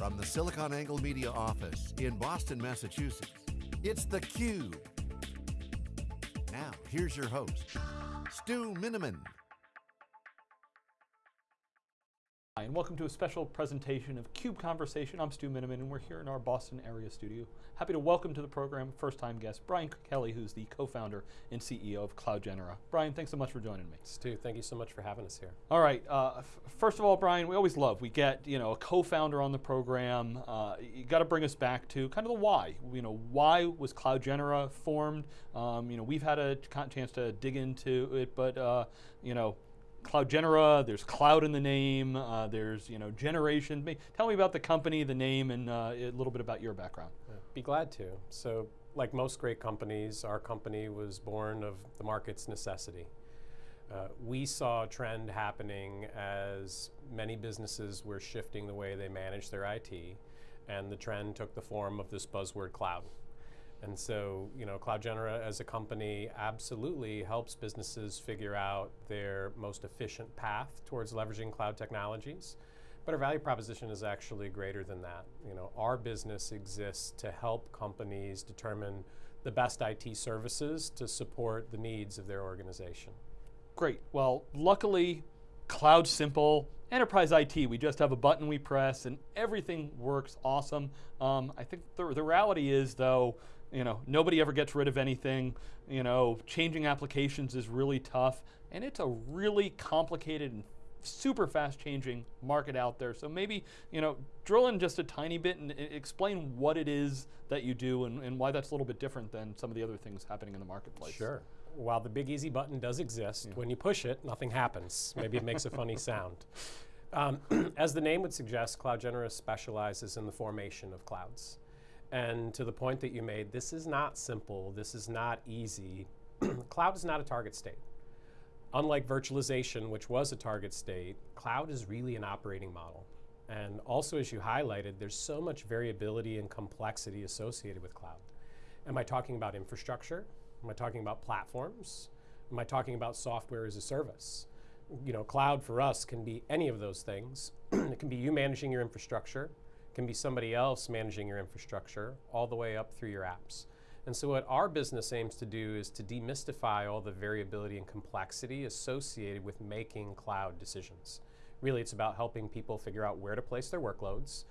From the SiliconANGLE Media office in Boston, Massachusetts, it's theCUBE. Now, here's your host, Stu Miniman. Hi, and welcome to a special presentation of CUBE Conversation. I'm Stu Miniman, and we're here in our Boston area studio. Happy to welcome to the program first-time guest, Brian Kelly, who's the co-founder and CEO of CloudGenera. Brian, thanks so much for joining me. Stu, thank you so much for having us here. All right, uh, first of all, Brian, we always love, we get you know a co-founder on the program. Uh, you got to bring us back to kind of the why. You know, why was CloudGenera formed? Um, you know, we've had a chance to dig into it, but uh, you know, CloudGenera, there's cloud in the name, uh, there's you know generation. Tell me about the company, the name, and uh, a little bit about your background. Yeah, be glad to. So like most great companies, our company was born of the market's necessity. Uh, we saw a trend happening as many businesses were shifting the way they manage their IT, and the trend took the form of this buzzword cloud. And so, you know, CloudGenera as a company absolutely helps businesses figure out their most efficient path towards leveraging cloud technologies. But our value proposition is actually greater than that. You know, our business exists to help companies determine the best IT services to support the needs of their organization. Great, well, luckily, cloud simple, enterprise IT, we just have a button we press and everything works awesome. Um, I think the, the reality is though, you know, nobody ever gets rid of anything. You know, changing applications is really tough, and it's a really complicated and super fast changing market out there. So maybe, you know, drill in just a tiny bit and explain what it is that you do and, and why that's a little bit different than some of the other things happening in the marketplace. Sure. While the big easy button does exist, yeah. when you push it, nothing happens. Maybe it makes a funny sound. Um, as the name would suggest, CloudGenera specializes in the formation of clouds. And to the point that you made, this is not simple, this is not easy. cloud is not a target state. Unlike virtualization, which was a target state, cloud is really an operating model. And also, as you highlighted, there's so much variability and complexity associated with cloud. Am I talking about infrastructure? Am I talking about platforms? Am I talking about software as a service? You know, cloud for us can be any of those things. it can be you managing your infrastructure can be somebody else managing your infrastructure all the way up through your apps. And so what our business aims to do is to demystify all the variability and complexity associated with making cloud decisions. Really, it's about helping people figure out where to place their workloads.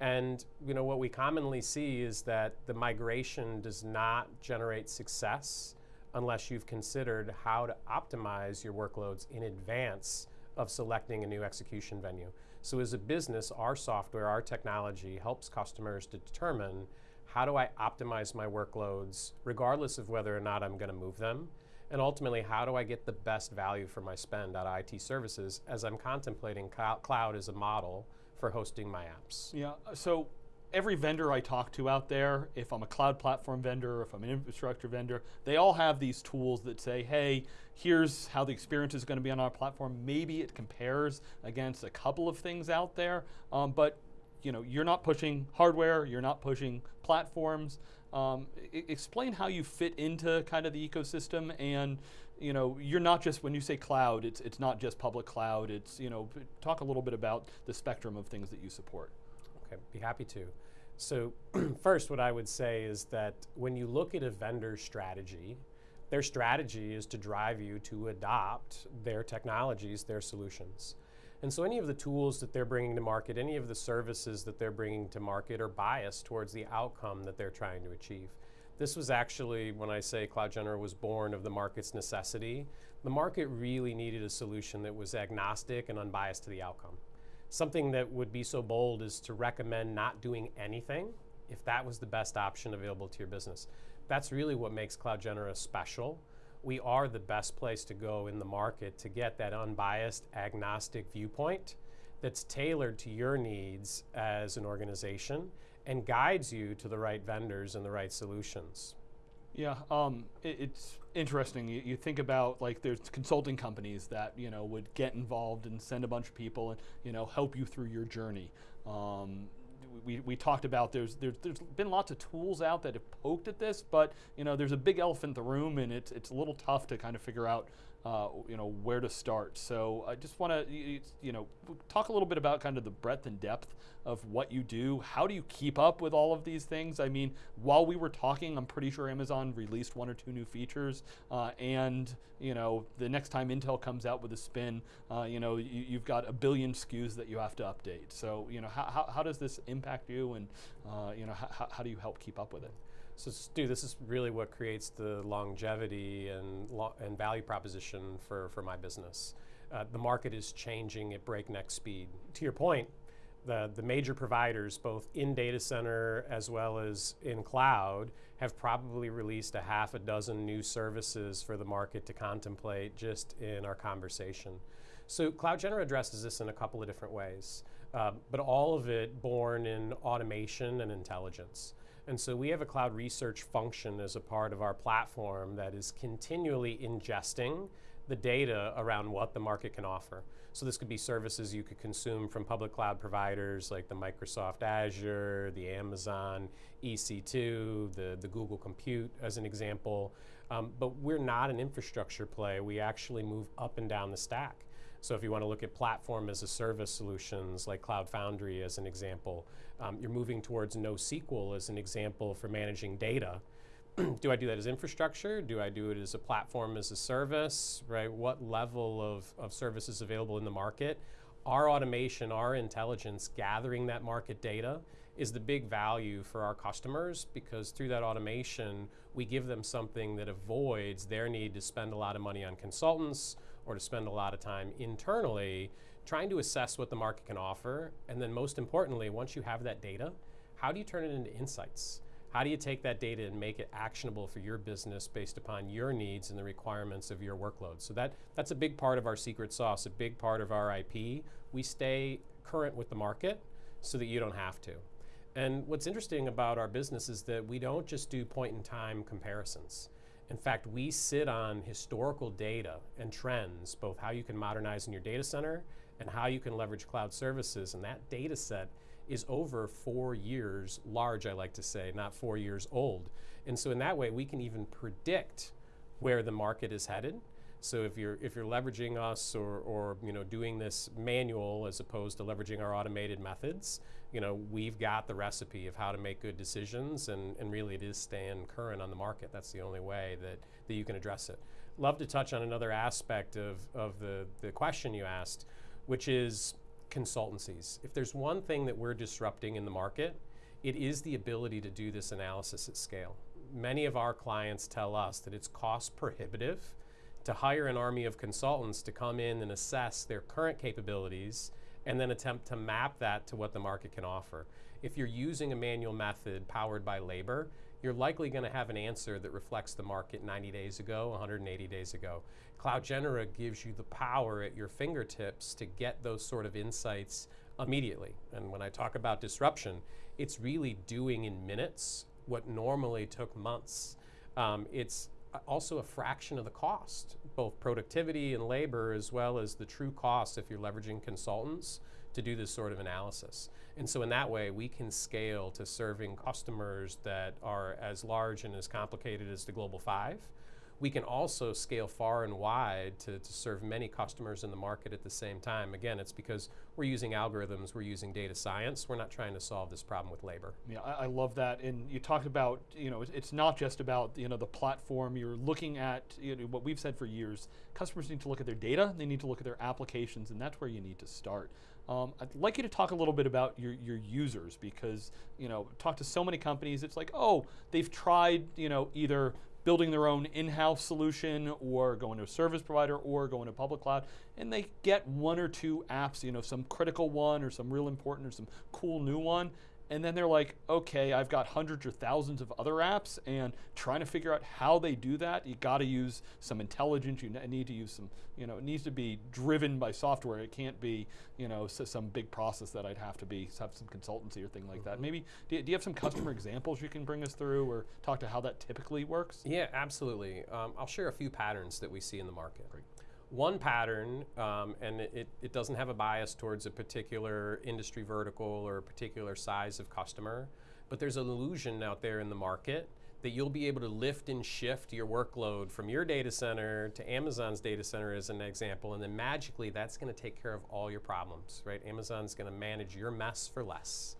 And you know what we commonly see is that the migration does not generate success unless you've considered how to optimize your workloads in advance of selecting a new execution venue. So as a business, our software, our technology helps customers to determine how do I optimize my workloads regardless of whether or not I'm going to move them and ultimately how do I get the best value for my spend of IT services as I'm contemplating cloud as a model for hosting my apps. Yeah, so every vendor I talk to out there, if I'm a cloud platform vendor, if I'm an infrastructure vendor, they all have these tools that say, hey, here's how the experience is going to be on our platform. Maybe it compares against a couple of things out there, um, but you know, you're not pushing hardware, you're not pushing platforms. Um, explain how you fit into kind of the ecosystem and you know, you're not just, when you say cloud, it's, it's not just public cloud, it's, you know, talk a little bit about the spectrum of things that you support. Okay, be happy to. So first, what I would say is that when you look at a vendor strategy, their strategy is to drive you to adopt their technologies, their solutions. And so any of the tools that they're bringing to market, any of the services that they're bringing to market are biased towards the outcome that they're trying to achieve. This was actually, when I say Cloud Genera was born of the market's necessity, the market really needed a solution that was agnostic and unbiased to the outcome something that would be so bold is to recommend not doing anything if that was the best option available to your business. That's really what makes CloudGenera special. We are the best place to go in the market to get that unbiased, agnostic viewpoint that's tailored to your needs as an organization and guides you to the right vendors and the right solutions. Yeah, um, it, it's interesting. You, you, think about like there's consulting companies that you know would get involved and send a bunch of people and you know help you through your journey. Um, we, we talked about there's, there's there's been lots of tools out that have poked at this, but you know there's a big elephant in the room, and it's it's a little tough to kind of figure out uh, you know, where to start. So I just want to, you know, talk a little bit about kind of the breadth and depth of what you do. How do you keep up with all of these things? I mean, while we were talking, I'm pretty sure Amazon released one or two new features, uh, and you know, the next time Intel comes out with a spin, uh, you know, you, have got a billion SKUs that you have to update. So, you know, how, how, how does this impact you, and uh, you know, how, how do you help keep up with it? So Stu, this is really what creates the longevity and, lo and value proposition for, for my business. Uh, the market is changing at breakneck speed. To your point, the, the major providers, both in data center as well as in cloud, have probably released a half a dozen new services for the market to contemplate just in our conversation. So CloudGenera addresses this in a couple of different ways, uh, but all of it born in automation and intelligence. And so we have a cloud research function as a part of our platform that is continually ingesting the data around what the market can offer. So this could be services you could consume from public cloud providers like the Microsoft Azure, the Amazon EC2, the, the Google Compute as an example. Um, but we're not an infrastructure play. We actually move up and down the stack. So if you want to look at platform as a service solutions like Cloud Foundry as an example, um, you're moving towards NoSQL as an example for managing data. do I do that as infrastructure? Do I do it as a platform as a service, right? What level of, of service is available in the market? Our automation, our intelligence, gathering that market data is the big value for our customers because through that automation, we give them something that avoids their need to spend a lot of money on consultants or to spend a lot of time internally trying to assess what the market can offer. And then most importantly, once you have that data, how do you turn it into insights? How do you take that data and make it actionable for your business based upon your needs and the requirements of your workload? So that, that's a big part of our secret sauce, a big part of our IP. We stay current with the market so that you don't have to. And what's interesting about our business is that we don't just do point in time comparisons. In fact, we sit on historical data and trends, both how you can modernize in your data center and how you can leverage cloud services. And that data set is over four years large, I like to say, not four years old. And so in that way, we can even predict where the market is headed. So if you're if you're leveraging us or, or you know doing this manual as opposed to leveraging our automated methods, you know, we've got the recipe of how to make good decisions and, and really it is staying current on the market. That's the only way that, that you can address it. Love to touch on another aspect of, of the, the question you asked, which is consultancies. If there's one thing that we're disrupting in the market, it is the ability to do this analysis at scale. Many of our clients tell us that it's cost prohibitive to hire an army of consultants to come in and assess their current capabilities and then attempt to map that to what the market can offer. If you're using a manual method powered by labor, you're likely going to have an answer that reflects the market 90 days ago, 180 days ago. Cloud Genera gives you the power at your fingertips to get those sort of insights immediately. And when I talk about disruption, it's really doing in minutes what normally took months. Um, it's also a fraction of the cost, both productivity and labor, as well as the true cost if you're leveraging consultants to do this sort of analysis. And so in that way, we can scale to serving customers that are as large and as complicated as the Global Five, we can also scale far and wide to, to serve many customers in the market at the same time. Again, it's because we're using algorithms, we're using data science, we're not trying to solve this problem with labor. Yeah, I, I love that. And you talked about, you know, it's not just about, you know, the platform. You're looking at, you know, what we've said for years, customers need to look at their data, they need to look at their applications, and that's where you need to start. Um, I'd like you to talk a little bit about your, your users because, you know, talk to so many companies, it's like, oh, they've tried, you know, either building their own in-house solution or going to a service provider or going to public cloud and they get one or two apps, you know, some critical one or some real important or some cool new one and then they're like, okay, I've got hundreds or thousands of other apps, and trying to figure out how they do that, you got to use some intelligence. You need to use some, you know, it needs to be driven by software. It can't be, you know, some big process that I'd have to be have some consultancy or thing like that. Maybe do you, do you have some customer examples you can bring us through, or talk to how that typically works? Yeah, absolutely. Um, I'll share a few patterns that we see in the market. Great one pattern, um, and it, it doesn't have a bias towards a particular industry vertical or a particular size of customer, but there's an illusion out there in the market that you'll be able to lift and shift your workload from your data center to Amazon's data center as an example, and then magically that's going to take care of all your problems, right? Amazon's going to manage your mess for less.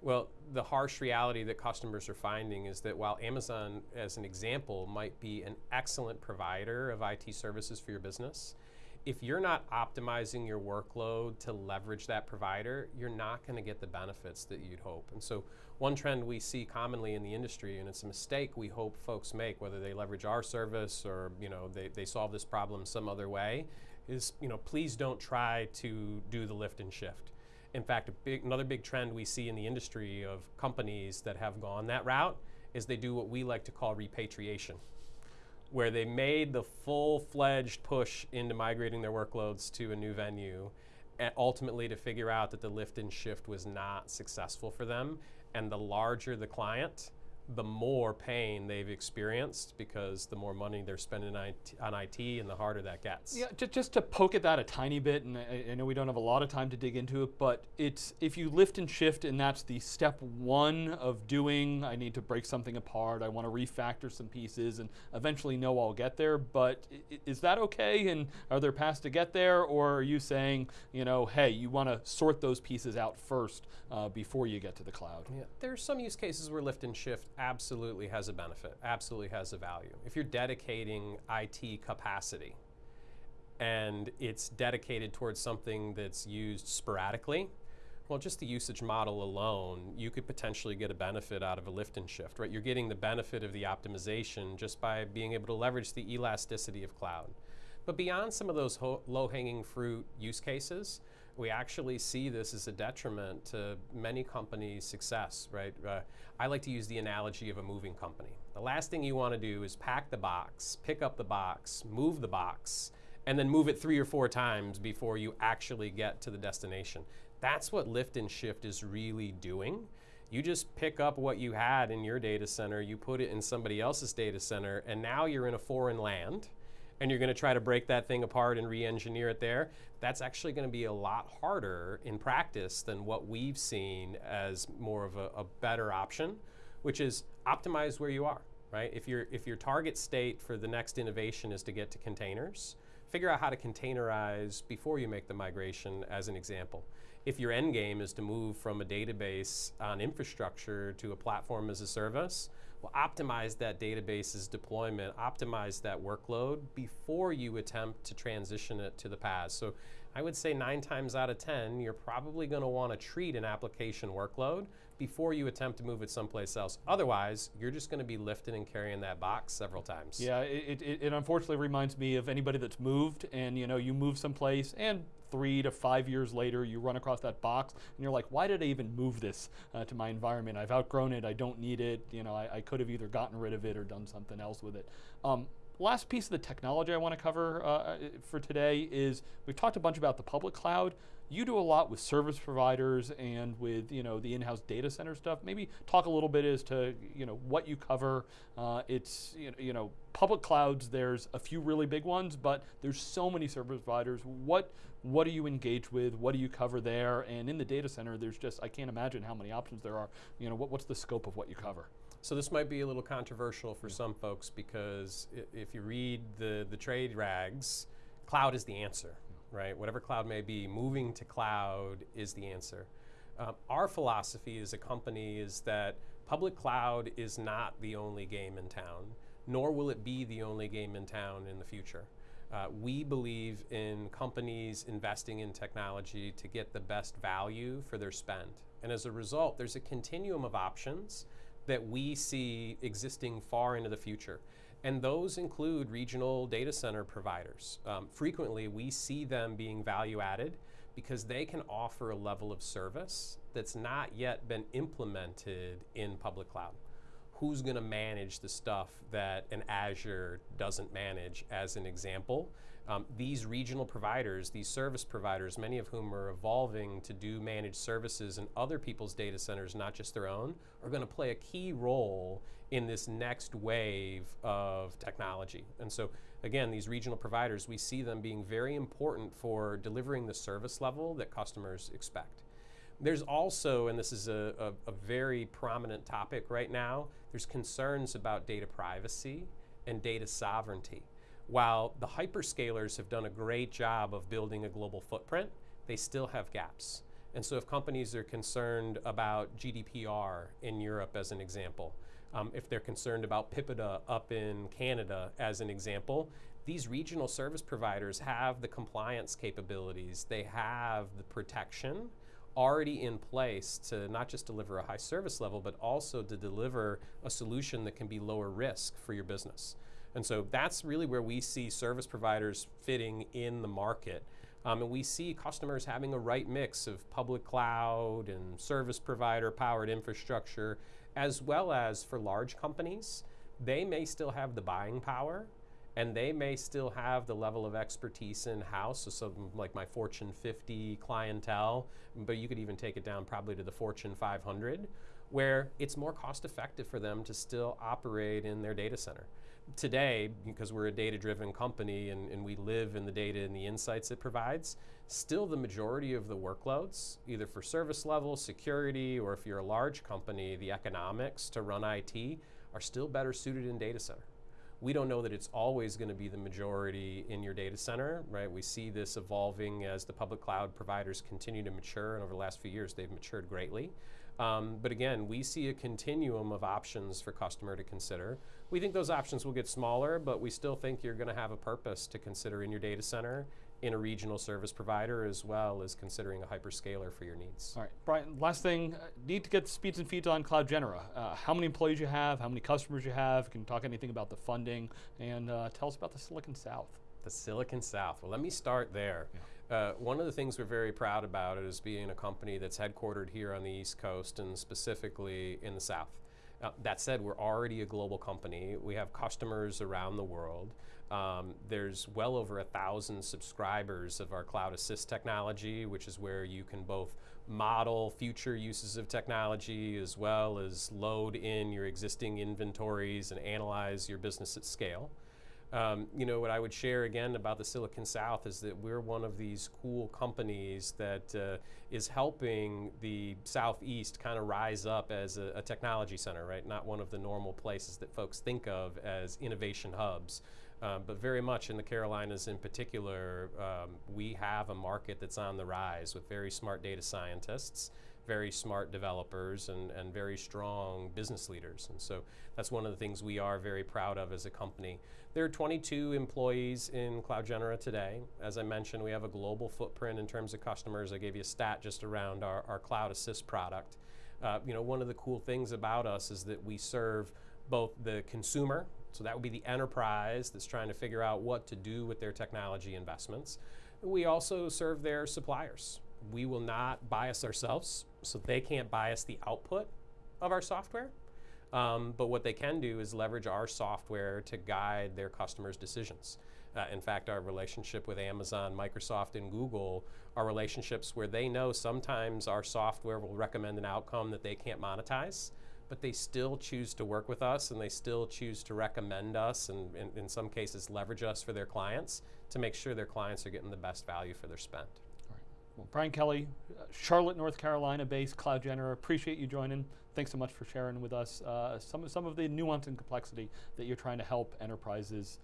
Well, the harsh reality that customers are finding is that while Amazon, as an example, might be an excellent provider of IT services for your business, if you're not optimizing your workload to leverage that provider, you're not going to get the benefits that you'd hope. And so, one trend we see commonly in the industry, and it's a mistake we hope folks make, whether they leverage our service or you know they, they solve this problem some other way, is you know please don't try to do the lift and shift. In fact, big, another big trend we see in the industry of companies that have gone that route is they do what we like to call repatriation where they made the full-fledged push into migrating their workloads to a new venue and ultimately to figure out that the lift and shift was not successful for them. And the larger the client the more pain they've experienced because the more money they're spending on IT, on IT and the harder that gets. Yeah, just, just to poke at that a tiny bit, and I, I, know we don't have a lot of time to dig into it, but it's if you lift and shift, and that's the step one of doing. I need to break something apart. I want to refactor some pieces, and eventually know I'll get there. But is that okay? And are there paths to get there, or are you saying, you know, hey, you want to sort those pieces out first uh, before you get to the cloud? Yeah, There are some use cases where lift and shift absolutely has a benefit, absolutely has a value. If you're dedicating IT capacity and it's dedicated towards something that's used sporadically, well, just the usage model alone, you could potentially get a benefit out of a lift and shift, right? You're getting the benefit of the optimization just by being able to leverage the elasticity of cloud. But beyond some of those low hanging fruit use cases, we actually see this as a detriment to many companies' success, right? Uh, I like to use the analogy of a moving company. The last thing you want to do is pack the box, pick up the box, move the box, and then move it three or four times before you actually get to the destination. That's what lift and shift is really doing. You just pick up what you had in your data center, you put it in somebody else's data center, and now you're in a foreign land and you're going to try to break that thing apart and re-engineer it there, that's actually going to be a lot harder in practice than what we've seen as more of a, a better option, which is optimize where you are. Right? If your if your target state for the next innovation is to get to containers, figure out how to containerize before you make the migration. As an example, if your end game is to move from a database on infrastructure to a platform as a service, well, optimize that database's deployment, optimize that workload before you attempt to transition it to the PaaS. So I would say nine times out of 10, you're probably going to want to treat an application workload before you attempt to move it someplace else. Otherwise, you're just going to be lifting and carrying that box several times. Yeah, it, it, it unfortunately reminds me of anybody that's moved and you know you move someplace and three to five years later, you run across that box and you're like, why did I even move this uh, to my environment? I've outgrown it. I don't need it. You know, I, I, could have either gotten rid of it or done something else with it. Um, last piece of the technology I want to cover uh, for today is we've talked a bunch about the public cloud you do a lot with service providers and with you know the in-house data center stuff. Maybe talk a little bit as to you know what you cover. Uh, it's you know, you know public clouds. There's a few really big ones, but there's so many service providers. What what do you engage with? What do you cover there? And in the data center, there's just I can't imagine how many options there are. You know what, what's the scope of what you cover? So this might be a little controversial for some folks because if you read the the trade rags, cloud is the answer right? Whatever cloud may be, moving to cloud is the answer. Um, our philosophy as a company is that public cloud is not the only game in town, nor will it be the only game in town in the future. Uh, we believe in companies investing in technology to get the best value for their spend. And as a result, there's a continuum of options that we see existing far into the future. And those include regional data center providers. Um, frequently, we see them being value added because they can offer a level of service that's not yet been implemented in public cloud. Who's going to manage the stuff that an Azure doesn't manage, as an example? Um, these regional providers, these service providers, many of whom are evolving to do managed services in other people's data centers, not just their own, are going to play a key role in this next wave of technology. And so, again, these regional providers, we see them being very important for delivering the service level that customers expect. There's also, and this is a, a, a very prominent topic right now, there's concerns about data privacy and data sovereignty. While the hyperscalers have done a great job of building a global footprint, they still have gaps. And so if companies are concerned about GDPR in Europe as an example, um, if they're concerned about PIPEDA up in Canada as an example, these regional service providers have the compliance capabilities, they have the protection already in place to not just deliver a high service level, but also to deliver a solution that can be lower risk for your business. And so that's really where we see service providers fitting in the market. Um, and we see customers having a right mix of public cloud and service provider powered infrastructure, as well as for large companies, they may still have the buying power and they may still have the level of expertise in house, so something like my Fortune 50 clientele, but you could even take it down probably to the Fortune 500, where it's more cost effective for them to still operate in their data center. Today, because we're a data driven company and, and we live in the data and the insights it provides, still the majority of the workloads, either for service level, security, or if you're a large company, the economics to run IT are still better suited in data center. We don't know that it's always going to be the majority in your data center, right? We see this evolving as the public cloud providers continue to mature, and over the last few years, they've matured greatly. Um, but again, we see a continuum of options for customer to consider. We think those options will get smaller, but we still think you're going to have a purpose to consider in your data center in a regional service provider as well as considering a hyperscaler for your needs. All right, Brian, last thing, uh, need to get speeds and feeds on Cloud Genera. Uh, how many employees you have, how many customers you have, can you talk anything about the funding, and uh, tell us about the Silicon South. The Silicon South, well let me start there. Yeah. Uh, one of the things we're very proud about is being a company that's headquartered here on the East Coast and specifically in the South. Uh, that said, we're already a global company. We have customers around the world. Um, there's well over a thousand subscribers of our Cloud Assist technology, which is where you can both model future uses of technology as well as load in your existing inventories and analyze your business at scale. Um, you know, what I would share again about the Silicon South is that we're one of these cool companies that uh, is helping the Southeast kind of rise up as a, a, technology center, right? Not one of the normal places that folks think of as innovation hubs. Um, but very much in the Carolinas in particular, um, we have a market that's on the rise with very smart data scientists very smart developers and, and very strong business leaders. And so that's one of the things we are very proud of as a company. There are 22 employees in Cloud Genera today. As I mentioned, we have a global footprint in terms of customers. I gave you a stat just around our, our Cloud Assist product. Uh, you know, one of the cool things about us is that we serve both the consumer, so that would be the enterprise that's trying to figure out what to do with their technology investments. We also serve their suppliers. We will not bias ourselves so they can't bias the output of our software. Um, but what they can do is leverage our software to guide their customers' decisions. Uh, in fact, our relationship with Amazon, Microsoft, and Google are relationships where they know sometimes our software will recommend an outcome that they can't monetize, but they still choose to work with us and they still choose to recommend us and, and in some cases leverage us for their clients to make sure their clients are getting the best value for their spend. Well, Brian Kelly, uh, Charlotte, North Carolina based Cloud Genera, appreciate you joining. Thanks so much for sharing with us uh, some, some of the nuance and complexity that you're trying to help enterprises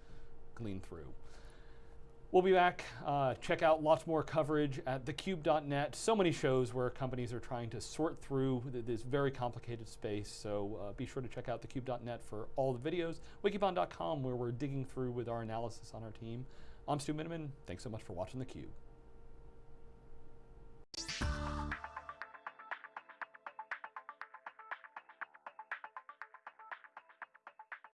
glean through. We'll be back. Uh, check out lots more coverage at thecube.net. So many shows where companies are trying to sort through th this very complicated space. So uh, be sure to check out thecube.net for all the videos. Wikibon.com where we're digging through with our analysis on our team. I'm Stu Miniman. Thanks so much for watching theCUBE. Peace.